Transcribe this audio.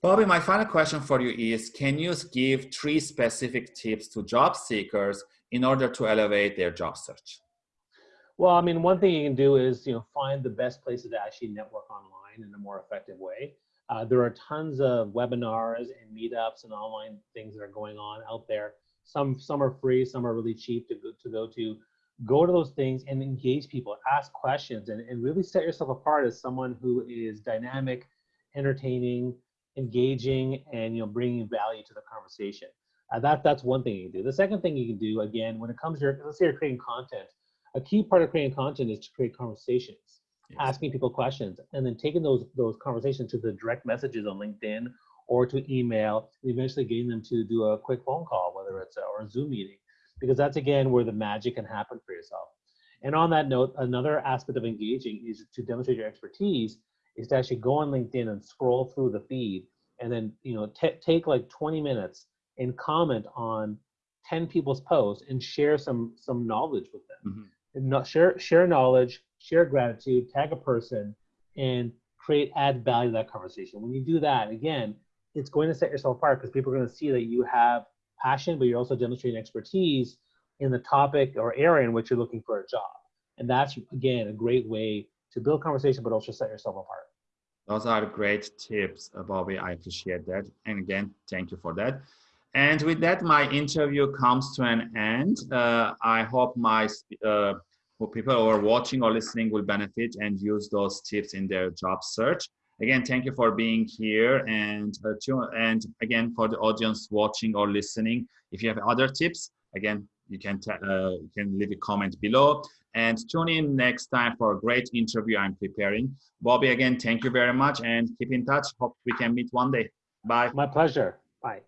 Bobby, my final question for you is, can you give three specific tips to job seekers in order to elevate their job search? Well, I mean, one thing you can do is, you know, find the best places to actually network online in a more effective way. Uh, there are tons of webinars and meetups and online things that are going on out there. Some some are free, some are really cheap to go to go to. Go to those things and engage people, ask questions, and, and really set yourself apart as someone who is dynamic, entertaining, engaging, and you know bringing value to the conversation. Uh, that that's one thing you can do. The second thing you can do, again, when it comes to your, let's say you're creating content, a key part of creating content is to create conversations, yes. asking people questions, and then taking those those conversations to the direct messages on LinkedIn or to email, and eventually getting them to do a quick phone call, whether it's a, or a Zoom meeting, because that's again where the magic can happen for yourself. And on that note, another aspect of engaging is to demonstrate your expertise is to actually go on LinkedIn and scroll through the feed and then you know take like 20 minutes and comment on 10 people's posts and share some some knowledge with them. Mm-hmm. And not share share knowledge, share gratitude, tag a person, and create add value to that conversation. When you do that, again, it's going to set yourself apart because people are going to see that you have passion, but you're also demonstrating expertise in the topic or area in which you're looking for a job. And that's again a great way to build conversation, but also set yourself apart. Those are great tips, Bobby. I appreciate that. And again, thank you for that. And with that, my interview comes to an end. Uh, I hope my uh, people who are watching or listening will benefit and use those tips in their job search. Again, thank you for being here. And, uh, to, and again, for the audience watching or listening, if you have other tips, again, you can, uh, you can leave a comment below and tune in next time for a great interview I'm preparing. Bobby, again, thank you very much and keep in touch. Hope we can meet one day. Bye. My pleasure. Bye.